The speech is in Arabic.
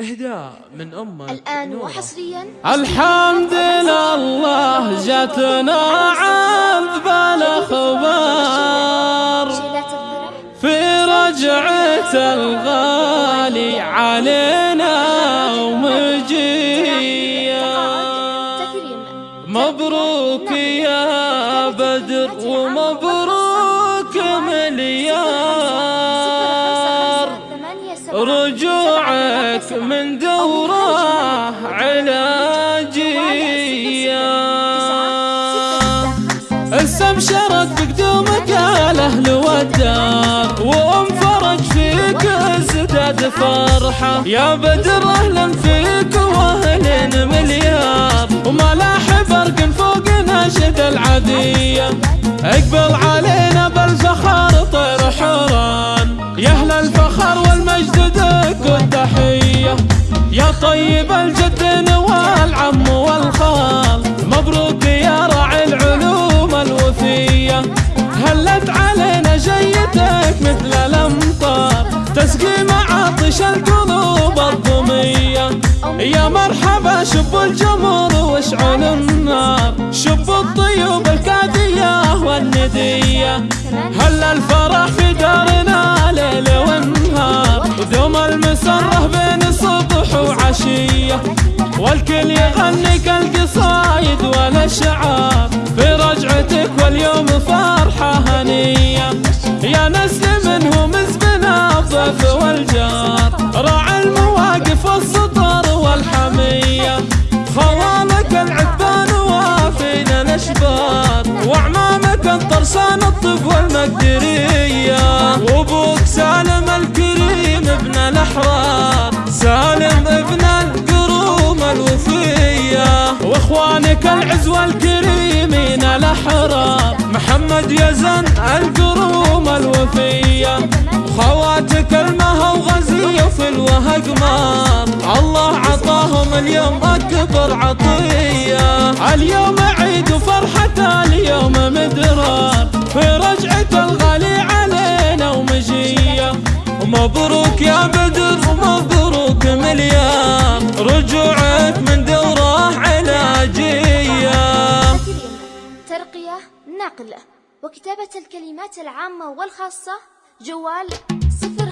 إهداء من أمك الآن. وحصريا. الحمد لله جاتنا عذب الأخبار. في رجعة الغالي علينا ومجيا تكريم مبروك يا بدر ومبروك رجوعك من دوره علاجية استبشرت بقدومك الاهل والدار وام فرج فيك ازداد فرحة. يا بدر أهلا فيك واهل مليار. وما لاح برق فوق ناشد العدية اقبل علينا بالفخر طيب الجد والعم والخال. مبروك يا راعي العلوم الوفية هلت علينا جيتك مثل الأمطار. تسقي معاطش القلوب الضمية. يا مرحبا شب الجمر واشعل النار. شب الطيوب الكادية والندية. هل الفرح في دارنا ليل ونهار ودوم المسرة وعشية والكل يغني كالقصايد والأشعار. في رجعتك واليوم فرحة هنية. يا نسل منهم زبنا الضيف والجار. راعي المواقف والسطر والحمية. خوالك العبان وافينا الأشبار. وأعمامك الطرسان الطب والمقدرية واخوانك العز والكريمين الأحرار. محمد يزن القروم الوفية. خواتك المها وغزية في الوهق مار الله عطاهم اليوم أكبر عطية. اليوم عيد وفرحة اليوم مدرار. في رجعة الغالي علينا ومجية. ومبروك يا بدر ومبروك مليار. وكتابة الكلمات العامة والخاصة جوال صفر